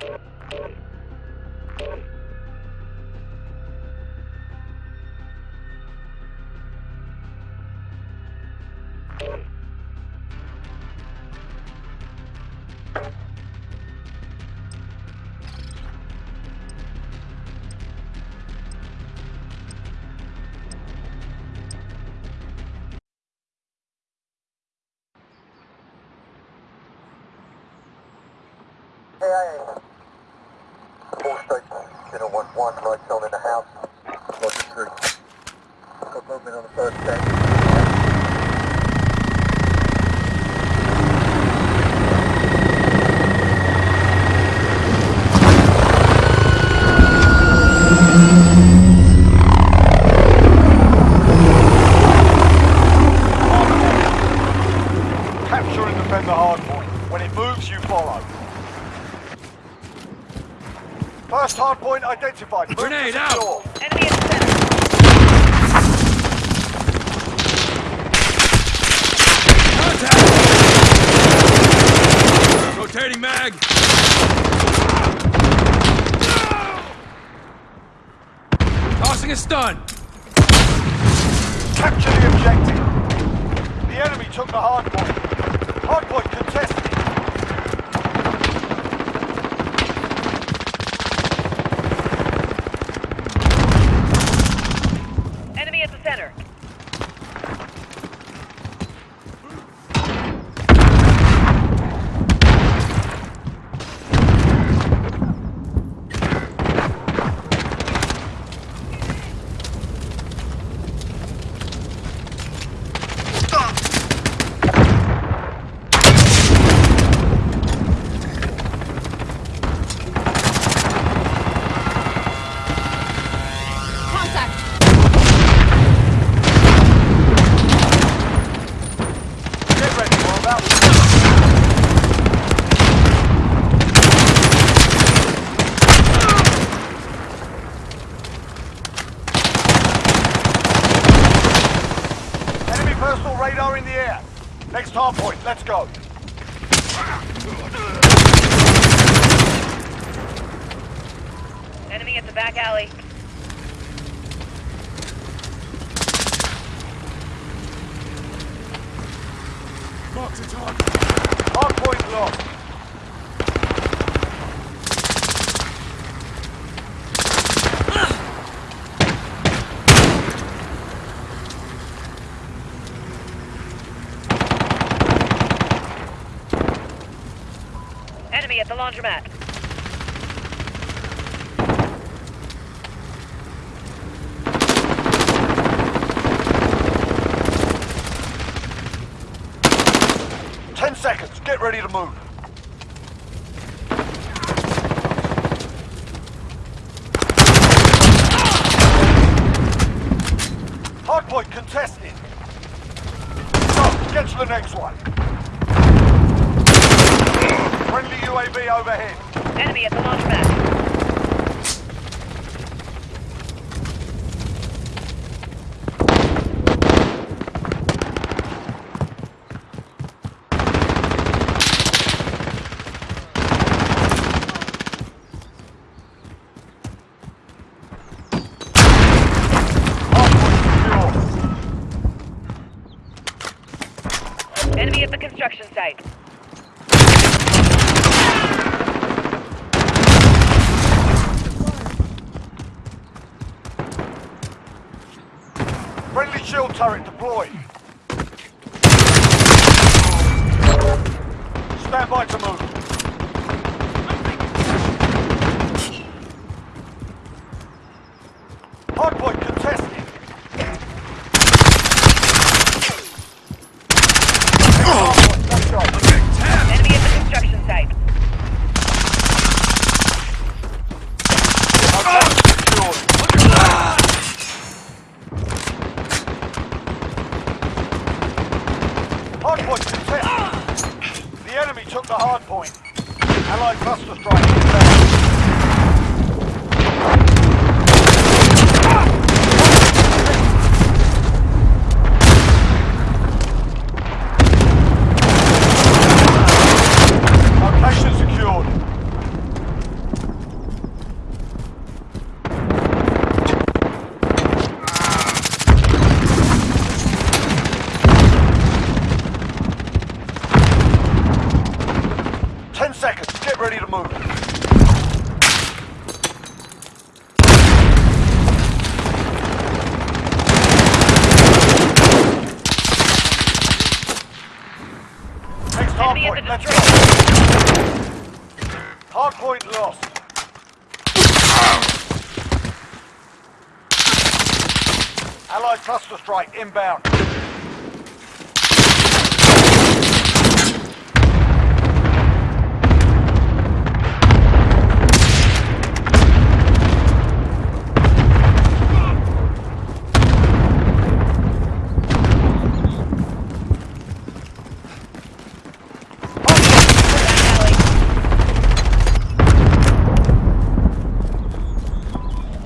Hey, hey, hey. Four station, Channel 1-1, lights on in the house. Roger 3. Got movement on the first deck. Capture and defend the hard point. When it moves, you follow. First hard point identified. Move to Grenade out. secure. Enemy in the center. Contact! Rotating mag! Tossing a stun! Capture the objective. The enemy took the hard point. Hard point contested. Enemy at the center. Contact. Get ready, we're about to... Enemy personal radar in the air. Next hard point, let's go. Enemy at the back alley. Mark the target! Hard point lost. Enemy at the laundromat. Ten seconds, get ready to move. Hardpoint contested. Go, get to the next one. Friendly UAV overhead. Enemy at the. Hardpoint secure. Enemy at the construction site. Friendly shield turret deployed. Stand by to move. Hardpoint contested. Hardpoint, let's go. Enemy at the construction site. Hardpoint secured. Hardpoint contested. The enemy took hardpoint. Allied cluster strike inbound. Enemy at Hardpoint, the let's destroyed. go. Hardpoint lost. Allied cluster strike inbound. Back alley.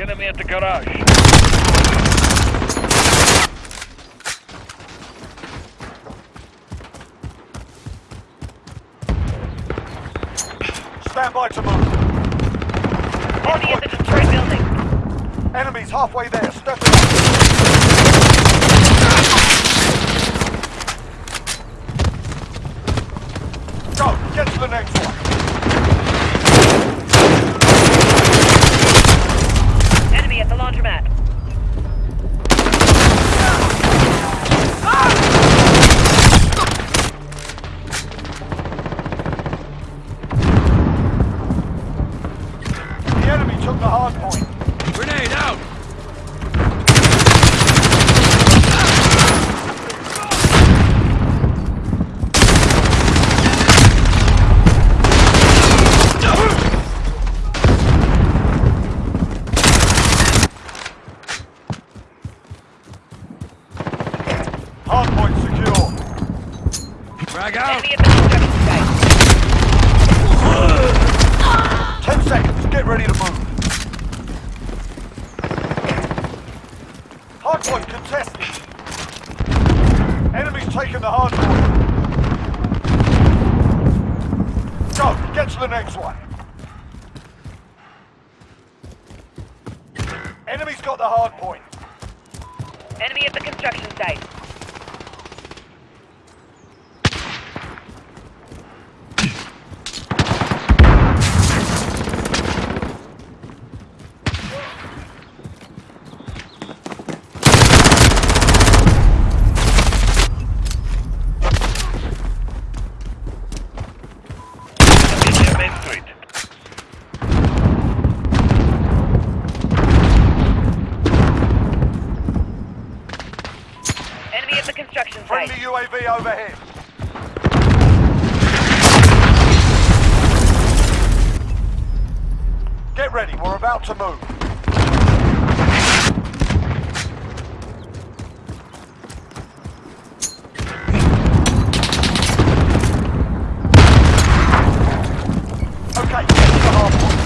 Enemy at the garage. Stand by to move. Enemy at the destroyed building. Enemies halfway there. Step it up. Go. Get to the next one. Enemy at the laundromat. The enemy took the hard point. Grenade out! Hard point secure. Frag out! Enemy at the construction site. Ten seconds. Get ready to move. Hard point contested. Enemy's taking the hard point. Go. Get to the next one. Enemy's got the hard point. Enemy at the construction site. Main Street. Enemy at the construction Friendly site. UAV overhead. Get ready, we're about to move. Okay, get to the hard point.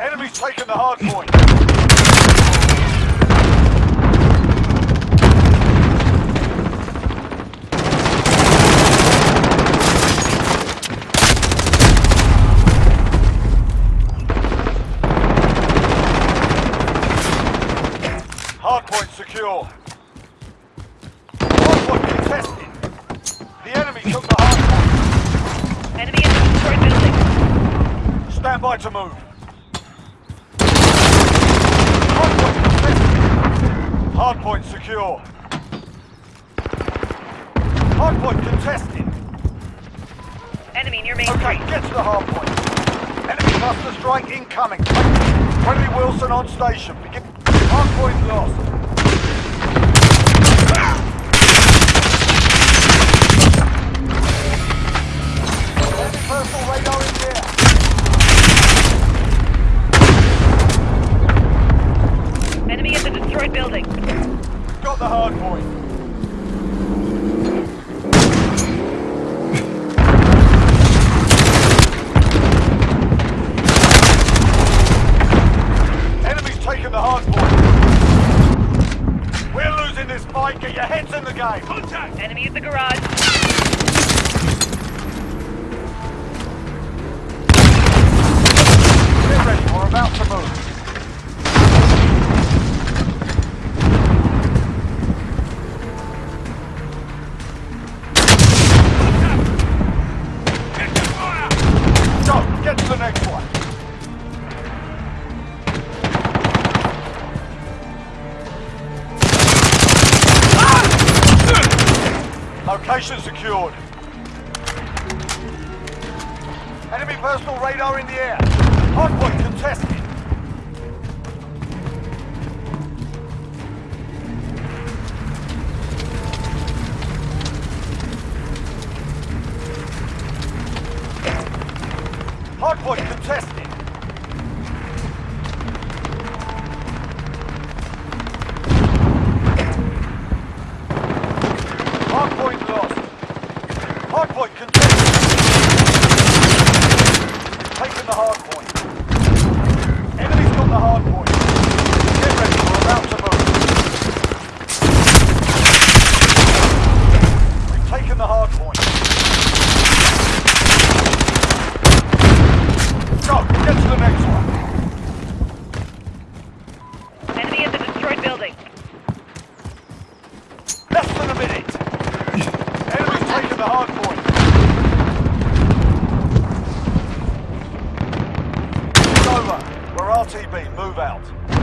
Enemy's taking the hard point. Hard point secure. Hard point contested. The enemy took the hard point. Enemy at the destroyed building. Stand by to move. Hardpoint contested. Hardpoint secure. Hardpoint contested. Enemy near main Okay, street. get to the hardpoint. Enemy cluster strike incoming. Friendly Wheelson on station. Begin. Hardpoint lost. The hard point. Location secured. Enemy personal radar in the air. Hardpoint contested. Hardpoint contested. RTB, move out.